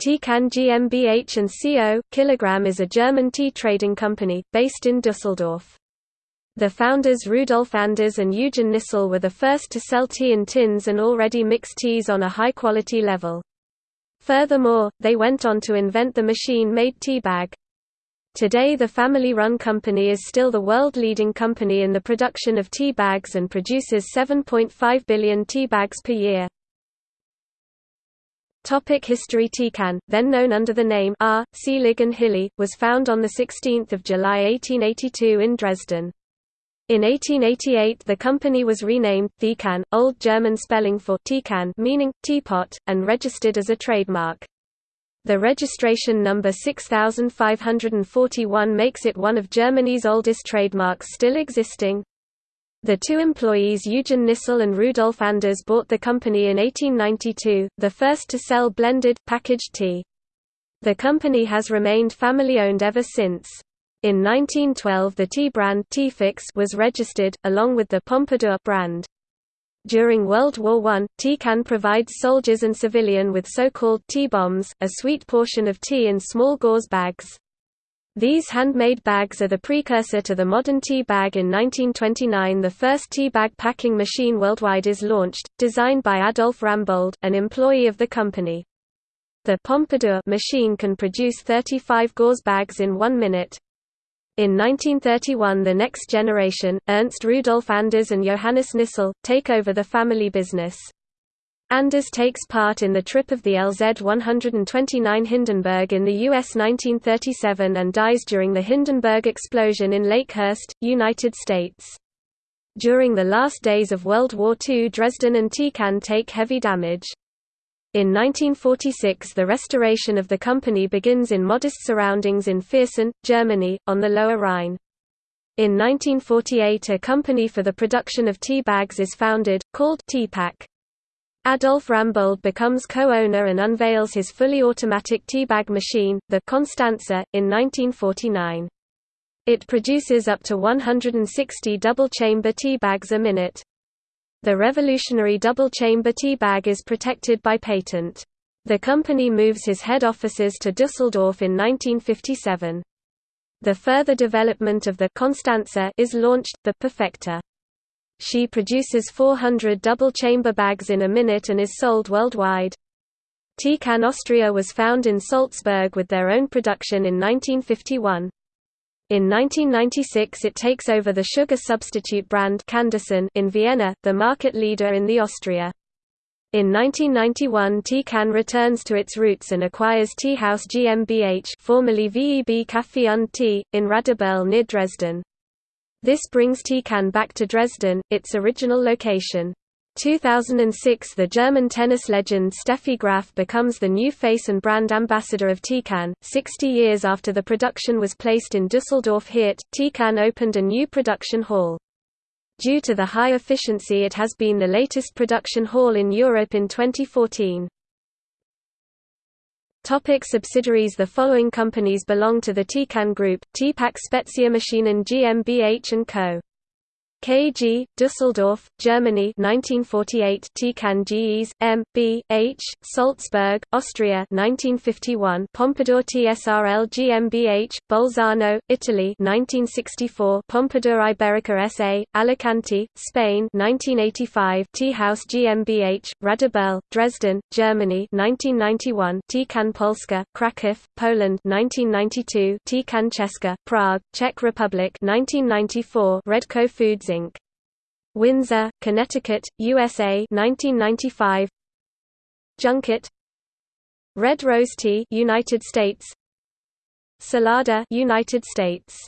Teekanne GmbH and Co. Kilogramm is a German tea trading company, based in Düsseldorf. The founders Rudolf Anders and Eugen Nissle were the first to sell tea in tins and already mixed teas on a high-quality level. Furthermore, they went on to invent the machine-made tea bag. Today the family-run company is still the world-leading company in the production of tea bags and produces 7.5 billion tea bags per year. Topic History Teekanne, then known under the name R. Seelig and Hille, was found on 16 July 1882 in Dresden. In 1888 the company was renamed Teekanne, Old German spelling for Teekanne meaning, teapot, and registered as a trademark. The registration number 6541 makes it one of Germany's oldest trademarks still existing. The two employees Eugen Nissle and Rudolf Anders bought the company in 1892, the first to sell blended, packaged tea. The company has remained family-owned ever since. In 1912 the tea brand Teefix was registered, along with the Pompadour brand. During World War I, Teekanne provides soldiers and civilian with so-called tea bombs, a sweet portion of tea in small gauze bags. These handmade bags are the precursor to the modern tea bag in 1929 the first tea bag packing machine worldwide is launched, designed by Adolf Rambold, an employee of the company. The Pompadour machine can produce 35 gauze bags in one minute. In 1931 the next generation, Ernst Rudolf Anders and Johannes Nissle, take over the family business. Anders takes part in the trip of the LZ-129 Hindenburg in the U.S. 1937 and dies during the Hindenburg explosion in Lakehurst, United States. During the last days of World War II Dresden and Teekanne take heavy damage. In 1946 the restoration of the company begins in modest surroundings in Viersen, Germany, on the Lower Rhine. In 1948 a company for the production of tea bags is founded, called Teepack. Adolf Rambold becomes co-owner and unveils his fully automatic teabag machine, the Constanze, in 1949. It produces up to 160 double-chamber teabags a minute. The revolutionary double-chamber teabag is protected by patent. The company moves his head offices to Düsseldorf in 1957. The further development of the Constanze is launched, the Perfecta. She produces 400 double-chamber bags in a minute and is sold worldwide. Teekanne Austria was found in Salzburg with their own production in 1951. In 1996 it takes over the sugar substitute brand Canderson in Vienna, the market leader in the Austria. In 1991 Teekanne returns to its roots and acquires Teehaus GmbH formerly VEB Café und Tee, in Radebeul near Dresden. This brings Teekanne back to Dresden, its original location. 2006 The German tennis legend Steffi Graf becomes the new face and brand ambassador of Teekanne. 60 years after the production was placed in Düsseldorf Heerdt, Teekanne opened a new production hall. Due to the high efficiency it has been the latest production hall in Europe in 2014. Topic subsidiaries The following companies belong to the Teekanne Group, Teepack Spezialmaschinen GmbH & Co. KG, Düsseldorf, Germany 1948 Teekanne GEs, M, B, H, Salzburg, Austria 1951 Pompadour TSRL GmbH, Bolzano, Italy 1964 Pompadour Iberica SA, Alicante, Spain 1985 Teehaus GmbH, Radebeul, Dresden, Germany 1991 Teekanne Polska, Kraków, Poland 1992 Teekanne Česka, Prague, Czech Republic 1994 Redco Foods Inc. Windsor, Connecticut, USA 1995 Junket Red Rose Tea United States. Salada United States